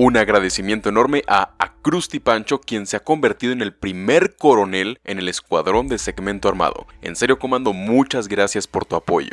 Un agradecimiento enorme a Acrusti Pancho, quien se ha convertido en el primer coronel en el escuadrón de segmento armado. En serio, comando, muchas gracias por tu apoyo.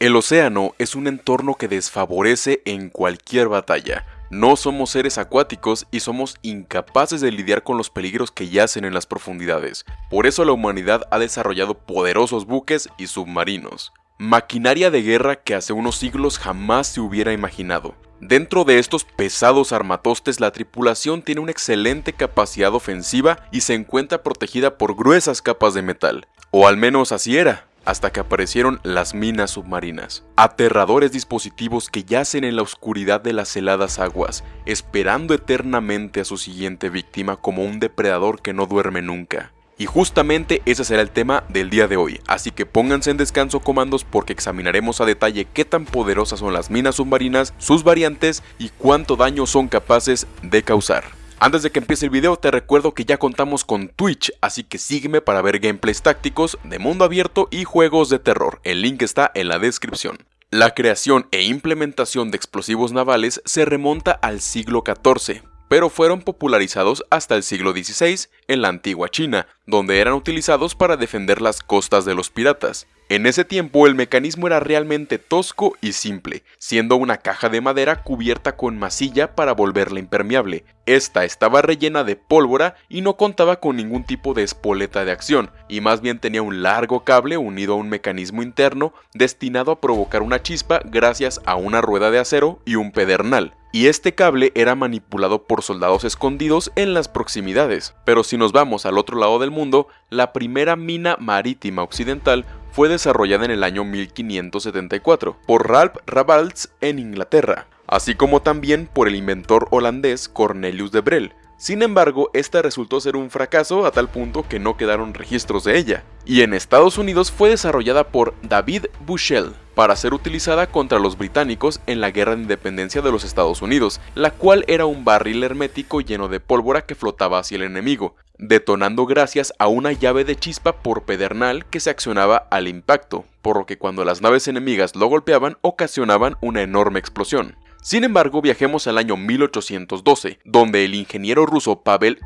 El océano es un entorno que desfavorece en cualquier batalla. No somos seres acuáticos y somos incapaces de lidiar con los peligros que yacen en las profundidades. Por eso la humanidad ha desarrollado poderosos buques y submarinos. Maquinaria de guerra que hace unos siglos jamás se hubiera imaginado. Dentro de estos pesados armatostes la tripulación tiene una excelente capacidad ofensiva y se encuentra protegida por gruesas capas de metal. O al menos así era hasta que aparecieron las minas submarinas. Aterradores dispositivos que yacen en la oscuridad de las heladas aguas, esperando eternamente a su siguiente víctima como un depredador que no duerme nunca. Y justamente ese será el tema del día de hoy, así que pónganse en descanso comandos porque examinaremos a detalle qué tan poderosas son las minas submarinas, sus variantes y cuánto daño son capaces de causar. Antes de que empiece el video te recuerdo que ya contamos con Twitch, así que sígueme para ver gameplays tácticos de mundo abierto y juegos de terror, el link está en la descripción. La creación e implementación de explosivos navales se remonta al siglo XIV, pero fueron popularizados hasta el siglo XVI en la antigua China, donde eran utilizados para defender las costas de los piratas. En ese tiempo el mecanismo era realmente tosco y simple, siendo una caja de madera cubierta con masilla para volverla impermeable. Esta estaba rellena de pólvora y no contaba con ningún tipo de espoleta de acción, y más bien tenía un largo cable unido a un mecanismo interno destinado a provocar una chispa gracias a una rueda de acero y un pedernal y este cable era manipulado por soldados escondidos en las proximidades. Pero si nos vamos al otro lado del mundo, la primera mina marítima occidental fue desarrollada en el año 1574 por Ralph Rabalts en Inglaterra, así como también por el inventor holandés Cornelius de Brel. Sin embargo, esta resultó ser un fracaso a tal punto que no quedaron registros de ella, y en Estados Unidos fue desarrollada por David Bushell para ser utilizada contra los británicos en la Guerra de Independencia de los Estados Unidos, la cual era un barril hermético lleno de pólvora que flotaba hacia el enemigo, detonando gracias a una llave de chispa por pedernal que se accionaba al impacto, por lo que cuando las naves enemigas lo golpeaban ocasionaban una enorme explosión. Sin embargo, viajemos al año 1812, donde el ingeniero ruso Pavel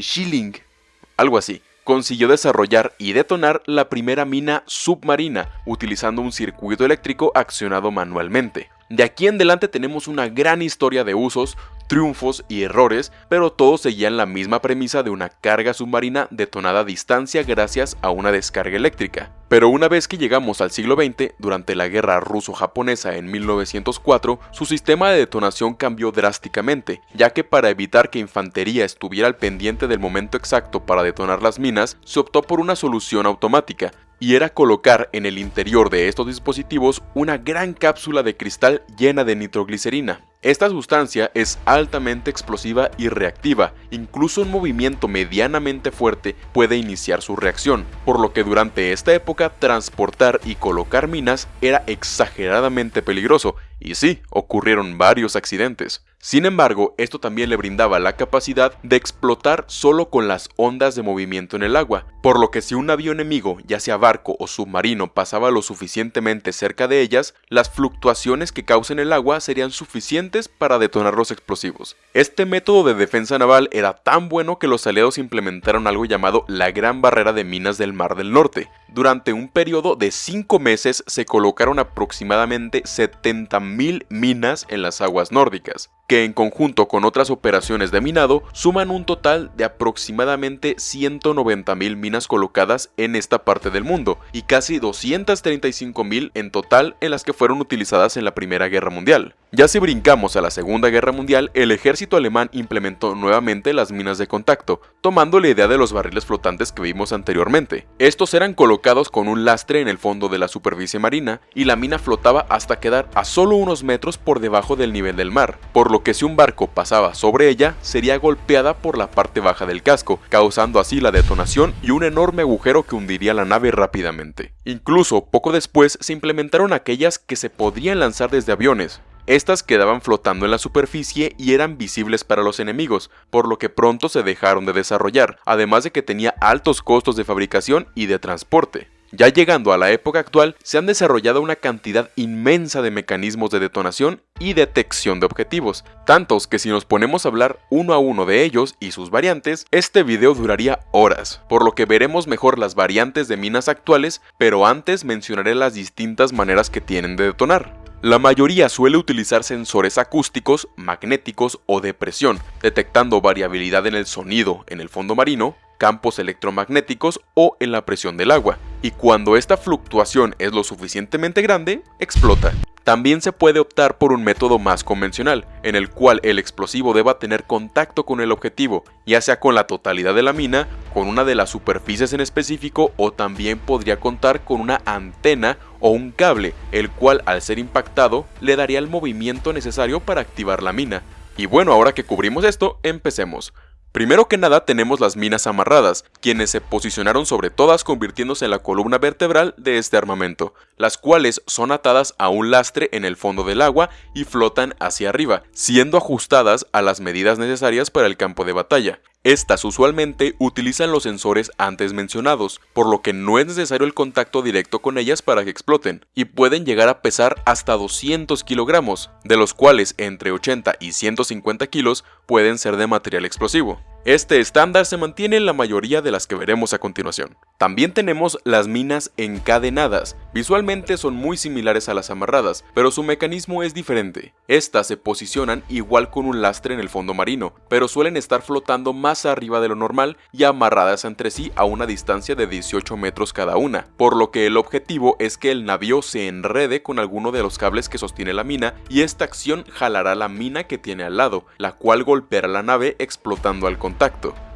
Schilling, algo así, consiguió desarrollar y detonar la primera mina submarina utilizando un circuito eléctrico accionado manualmente. De aquí en adelante tenemos una gran historia de usos, triunfos y errores, pero todos seguían la misma premisa de una carga submarina detonada a distancia gracias a una descarga eléctrica. Pero una vez que llegamos al siglo XX, durante la guerra ruso-japonesa en 1904, su sistema de detonación cambió drásticamente, ya que para evitar que infantería estuviera al pendiente del momento exacto para detonar las minas, se optó por una solución automática, y era colocar en el interior de estos dispositivos una gran cápsula de cristal llena de nitroglicerina. Esta sustancia es altamente explosiva y reactiva, incluso un movimiento medianamente fuerte puede iniciar su reacción, por lo que durante esta época transportar y colocar minas era exageradamente peligroso, y sí, ocurrieron varios accidentes. Sin embargo, esto también le brindaba la capacidad de explotar solo con las ondas de movimiento en el agua, por lo que si un avión enemigo, ya sea barco o submarino, pasaba lo suficientemente cerca de ellas, las fluctuaciones que causen el agua serían suficientes para detonar los explosivos. Este método de defensa naval era tan bueno que los aliados implementaron algo llamado la Gran Barrera de Minas del Mar del Norte. Durante un periodo de 5 meses se colocaron aproximadamente 70.000 minas en las aguas nórdicas en conjunto con otras operaciones de minado suman un total de aproximadamente 190.000 minas colocadas en esta parte del mundo y casi 235.000 en total en las que fueron utilizadas en la Primera Guerra Mundial. Ya si brincamos a la Segunda Guerra Mundial, el ejército alemán implementó nuevamente las minas de contacto, tomando la idea de los barriles flotantes que vimos anteriormente. Estos eran colocados con un lastre en el fondo de la superficie marina y la mina flotaba hasta quedar a solo unos metros por debajo del nivel del mar, por lo que si un barco pasaba sobre ella, sería golpeada por la parte baja del casco, causando así la detonación y un enorme agujero que hundiría la nave rápidamente. Incluso poco después se implementaron aquellas que se podrían lanzar desde aviones, estas quedaban flotando en la superficie y eran visibles para los enemigos, por lo que pronto se dejaron de desarrollar, además de que tenía altos costos de fabricación y de transporte. Ya llegando a la época actual, se han desarrollado una cantidad inmensa de mecanismos de detonación y detección de objetivos, tantos que si nos ponemos a hablar uno a uno de ellos y sus variantes, este video duraría horas, por lo que veremos mejor las variantes de minas actuales, pero antes mencionaré las distintas maneras que tienen de detonar. La mayoría suele utilizar sensores acústicos, magnéticos o de presión, detectando variabilidad en el sonido en el fondo marino, campos electromagnéticos o en la presión del agua, y cuando esta fluctuación es lo suficientemente grande, explota. También se puede optar por un método más convencional, en el cual el explosivo deba tener contacto con el objetivo, ya sea con la totalidad de la mina, con una de las superficies en específico o también podría contar con una antena o un cable, el cual al ser impactado le daría el movimiento necesario para activar la mina. Y bueno, ahora que cubrimos esto, empecemos. Primero que nada tenemos las minas amarradas, quienes se posicionaron sobre todas convirtiéndose en la columna vertebral de este armamento, las cuales son atadas a un lastre en el fondo del agua y flotan hacia arriba, siendo ajustadas a las medidas necesarias para el campo de batalla. Estas usualmente utilizan los sensores antes mencionados, por lo que no es necesario el contacto directo con ellas para que exploten, y pueden llegar a pesar hasta 200 kilogramos, de los cuales entre 80 y 150 kilos pueden ser de material explosivo. Este estándar se mantiene en la mayoría de las que veremos a continuación. También tenemos las minas encadenadas. Visualmente son muy similares a las amarradas, pero su mecanismo es diferente. Estas se posicionan igual con un lastre en el fondo marino, pero suelen estar flotando más arriba de lo normal y amarradas entre sí a una distancia de 18 metros cada una, por lo que el objetivo es que el navío se enrede con alguno de los cables que sostiene la mina y esta acción jalará la mina que tiene al lado, la cual golpeará la nave explotando al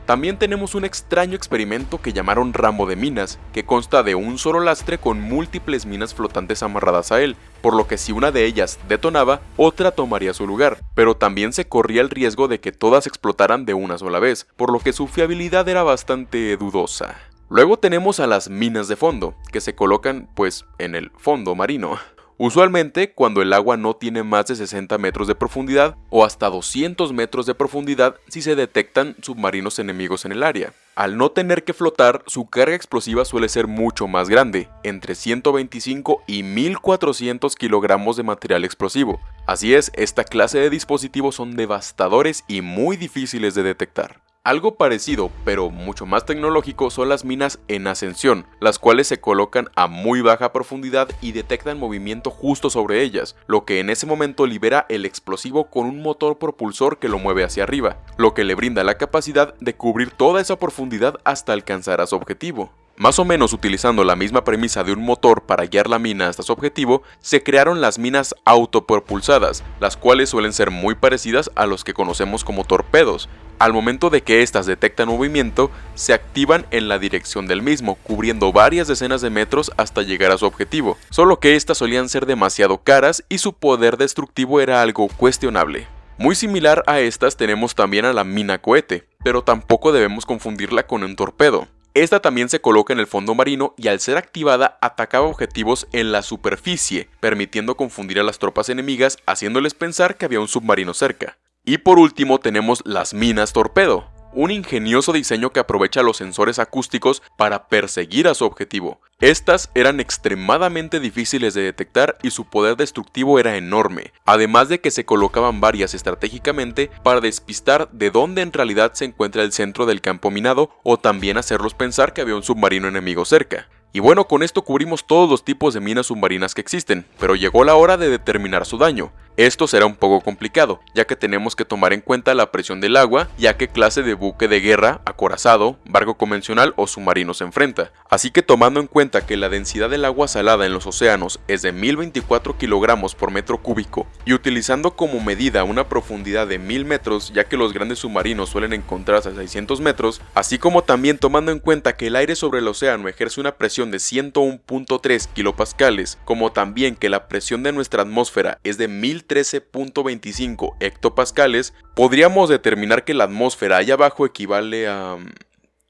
También tenemos un extraño experimento que llamaron ramo de minas, que consta de un solo lastre con múltiples minas flotantes amarradas a él, por lo que si una de ellas detonaba, otra tomaría su lugar, pero también se corría el riesgo de que todas explotaran de una sola vez, por lo que su fiabilidad era bastante dudosa. Luego tenemos a las minas de fondo, que se colocan pues en el fondo marino. Usualmente cuando el agua no tiene más de 60 metros de profundidad o hasta 200 metros de profundidad si se detectan submarinos enemigos en el área. Al no tener que flotar, su carga explosiva suele ser mucho más grande, entre 125 y 1400 kilogramos de material explosivo. Así es, esta clase de dispositivos son devastadores y muy difíciles de detectar. Algo parecido, pero mucho más tecnológico, son las minas en ascensión, las cuales se colocan a muy baja profundidad y detectan movimiento justo sobre ellas, lo que en ese momento libera el explosivo con un motor propulsor que lo mueve hacia arriba, lo que le brinda la capacidad de cubrir toda esa profundidad hasta alcanzar a su objetivo. Más o menos utilizando la misma premisa de un motor para guiar la mina hasta su objetivo, se crearon las minas autopropulsadas, las cuales suelen ser muy parecidas a los que conocemos como torpedos, al momento de que éstas detectan movimiento, se activan en la dirección del mismo, cubriendo varias decenas de metros hasta llegar a su objetivo, solo que éstas solían ser demasiado caras y su poder destructivo era algo cuestionable. Muy similar a estas tenemos también a la mina cohete, pero tampoco debemos confundirla con un torpedo. Esta también se coloca en el fondo marino y al ser activada atacaba objetivos en la superficie, permitiendo confundir a las tropas enemigas haciéndoles pensar que había un submarino cerca. Y por último tenemos las minas torpedo, un ingenioso diseño que aprovecha los sensores acústicos para perseguir a su objetivo. Estas eran extremadamente difíciles de detectar y su poder destructivo era enorme, además de que se colocaban varias estratégicamente para despistar de dónde en realidad se encuentra el centro del campo minado o también hacerlos pensar que había un submarino enemigo cerca. Y bueno, con esto cubrimos todos los tipos de minas submarinas que existen, pero llegó la hora de determinar su daño. Esto será un poco complicado, ya que tenemos que tomar en cuenta la presión del agua y a qué clase de buque de guerra, acorazado, barco convencional o submarino se enfrenta. Así que tomando en cuenta que la densidad del agua salada en los océanos es de 1024 kilogramos por metro cúbico y utilizando como medida una profundidad de 1000 metros, ya que los grandes submarinos suelen encontrarse a 600 metros, así como también tomando en cuenta que el aire sobre el océano ejerce una presión de 101.3 kilopascales, como también que la presión de nuestra atmósfera es de 1000 13.25 hectopascales, podríamos determinar que la atmósfera allá abajo equivale a... Mm,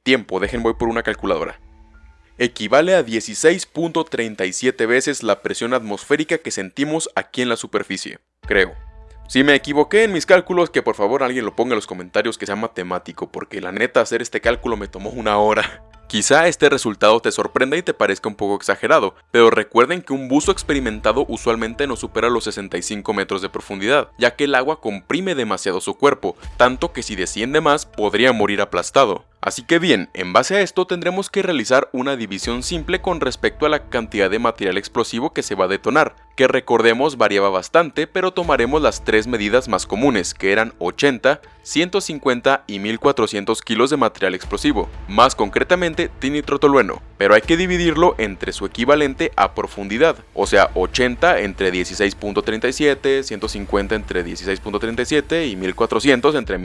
tiempo, dejen voy por una calculadora. Equivale a 16.37 veces la presión atmosférica que sentimos aquí en la superficie, creo. Si me equivoqué en mis cálculos, que por favor alguien lo ponga en los comentarios que sea matemático, porque la neta hacer este cálculo me tomó una hora. Quizá este resultado te sorprenda y te parezca un poco exagerado, pero recuerden que un buzo experimentado usualmente no supera los 65 metros de profundidad, ya que el agua comprime demasiado su cuerpo, tanto que si desciende más podría morir aplastado. Así que bien, en base a esto tendremos que realizar una división simple con respecto a la cantidad de material explosivo que se va a detonar, que recordemos variaba bastante, pero tomaremos las tres medidas más comunes, que eran 80, 150 y 1400 kilos de material explosivo, más concretamente tinitrotolueno, pero hay que dividirlo entre su equivalente a profundidad, o sea 80 entre 16.37, 150 entre 16.37 y 1400 entre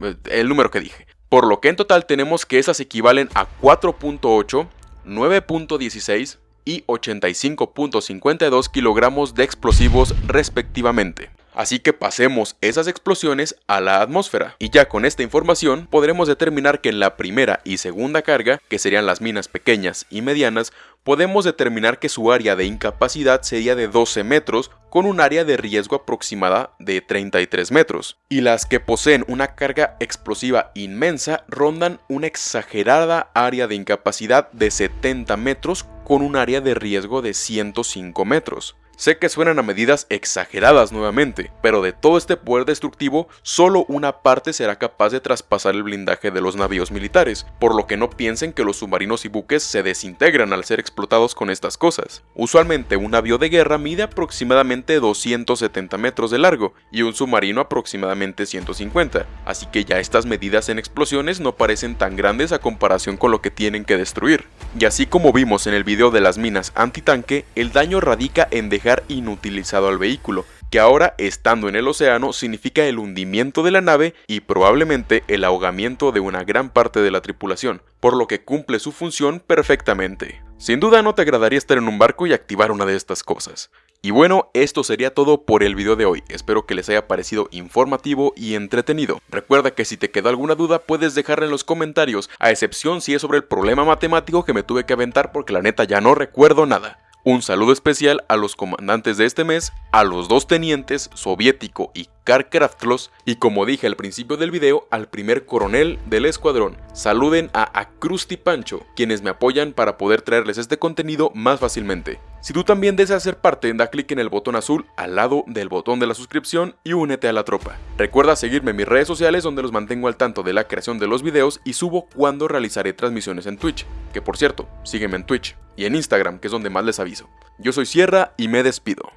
eh, el número que dije. Por lo que en total tenemos que esas equivalen a 4.8, 9.16 y 85.52 kilogramos de explosivos respectivamente. Así que pasemos esas explosiones a la atmósfera. Y ya con esta información podremos determinar que en la primera y segunda carga, que serían las minas pequeñas y medianas, podemos determinar que su área de incapacidad sería de 12 metros con un área de riesgo aproximada de 33 metros. Y las que poseen una carga explosiva inmensa rondan una exagerada área de incapacidad de 70 metros con un área de riesgo de 105 metros. Sé que suenan a medidas exageradas nuevamente, pero de todo este poder destructivo, solo una parte será capaz de traspasar el blindaje de los navíos militares, por lo que no piensen que los submarinos y buques se desintegran al ser explotados con estas cosas. Usualmente un navío de guerra mide aproximadamente 270 metros de largo y un submarino aproximadamente 150, así que ya estas medidas en explosiones no parecen tan grandes a comparación con lo que tienen que destruir. Y así como vimos en el video de las minas antitanque, el daño radica en dejar inutilizado al vehículo, que ahora estando en el océano significa el hundimiento de la nave y probablemente el ahogamiento de una gran parte de la tripulación, por lo que cumple su función perfectamente. Sin duda no te agradaría estar en un barco y activar una de estas cosas. Y bueno, esto sería todo por el video de hoy, espero que les haya parecido informativo y entretenido. Recuerda que si te quedó alguna duda puedes dejarla en los comentarios, a excepción si es sobre el problema matemático que me tuve que aventar porque la neta ya no recuerdo nada. Un saludo especial a los comandantes de este mes, a los dos tenientes, soviético y Karkraftlos, y como dije al principio del video, al primer coronel del escuadrón. Saluden a Acrusti Pancho, quienes me apoyan para poder traerles este contenido más fácilmente. Si tú también deseas ser parte, da clic en el botón azul al lado del botón de la suscripción y únete a la tropa. Recuerda seguirme en mis redes sociales donde los mantengo al tanto de la creación de los videos y subo cuando realizaré transmisiones en Twitch, que por cierto, sígueme en Twitch y en Instagram, que es donde más les aviso. Yo soy Sierra y me despido.